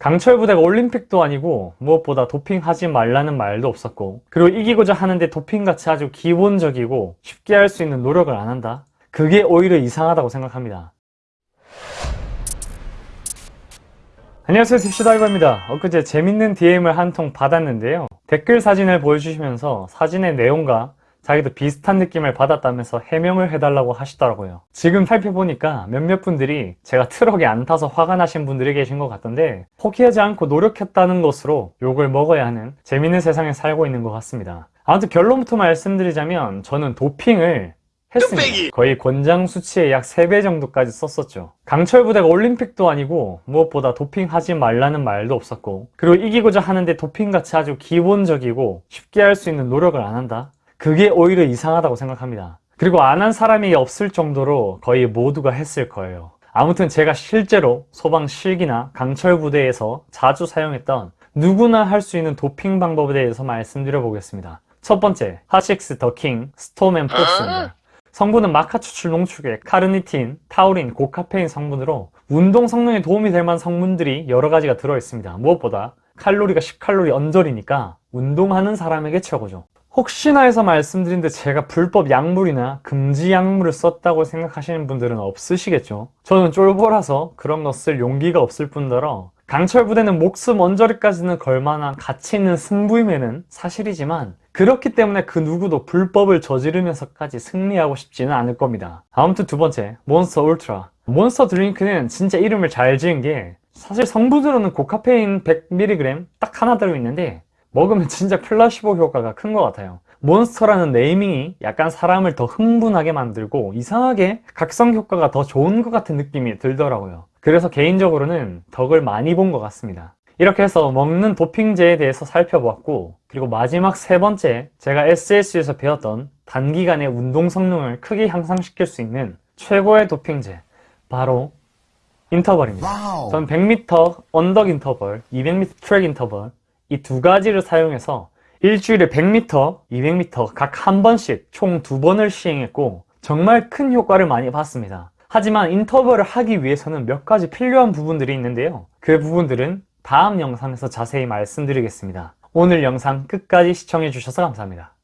강철 부대가 올림픽도 아니고 무엇보다 도핑하지 말라는 말도 없었고 그리고 이기고자 하는데 도핑같이 아주 기본적이고 쉽게 할 수 있는 노력을 안 한다? 그게 오히려 이상하다고 생각합니다. 안녕하세요 딥시다이버입니다. 엊그제 재밌는 DM을 한 통 받았는데요. 댓글 사진을 보여주시면서 사진의 내용과 자기도 비슷한 느낌을 받았다면서 해명을 해달라고 하시더라고요. 지금 살펴보니까 몇몇 분들이 제가 트럭에 안 타서 화가 나신 분들이 계신 것 같던데 포기하지 않고 노력했다는 것으로 욕을 먹어야 하는 재밌는 세상에 살고 있는 것 같습니다. 아무튼 결론부터 말씀드리자면 저는 도핑을 했습니다. 거의 권장 수치의 약 3배 정도까지 썼었죠. 강철 부대가 올림픽도 아니고 무엇보다 도핑하지 말라는 말도 없었고 그리고 이기고자 하는데 도핑같이 아주 기본적이고 쉽게 할 수 있는 노력을 안 한다? 그게 오히려 이상하다고 생각합니다. 그리고 안 한 사람이 없을 정도로 거의 모두가 했을 거예요. 아무튼 제가 실제로 소방 실기나 강철 부대에서 자주 사용했던 누구나 할 수 있는 도핑 방법에 대해서 말씀드려 보겠습니다. 첫 번째, 핫식스 더킹 스톰 앤 포스입니다. 성분은 마카 추출 농축액, 카르니틴, 타우린, 고카페인 성분으로 운동 성능에 도움이 될 만한 성분들이 여러 가지가 들어있습니다. 무엇보다 칼로리가 10칼로리 언저리니까 운동하는 사람에게 최고죠. 혹시나 해서 말씀드린데 제가 불법 약물이나 금지 약물을 썼다고 생각하시는 분들은 없으시겠죠? 저는 쫄보라서 그런 거 쓸 용기가 없을 뿐더러 강철 부대는 목숨 언저리까지는 걸만한 가치 있는 승부임에는 사실이지만 그렇기 때문에 그 누구도 불법을 저지르면서까지 승리하고 싶지는 않을 겁니다. 아무튼 두 번째, 몬스터 울트라. 몬스터 드링크는 진짜 이름을 잘 지은 게 사실 성분으로는 고카페인 100mg 딱 하나 들어있는데 먹으면 진짜 플라시보 효과가 큰 것 같아요. 몬스터라는 네이밍이 약간 사람을 더 흥분하게 만들고 이상하게 각성 효과가 더 좋은 것 같은 느낌이 들더라고요. 그래서 개인적으로는 덕을 많이 본 것 같습니다. 이렇게 해서 먹는 도핑제에 대해서 살펴보았고 그리고 마지막 세 번째 제가 SSU에서 배웠던 단기간에 운동 성능을 크게 향상시킬 수 있는 최고의 도핑제 바로 인터벌입니다. 전 100m 언덕 인터벌, 200m 트랙 인터벌 이 두 가지를 사용해서 일주일에 100m, 200m 각 한 번씩 총 두 번을 시행했고 정말 큰 효과를 많이 봤습니다. 하지만 인터벌을 하기 위해서는 몇 가지 필요한 부분들이 있는데요. 그 부분들은 다음 영상에서 자세히 말씀드리겠습니다. 오늘 영상 끝까지 시청해 주셔서 감사합니다.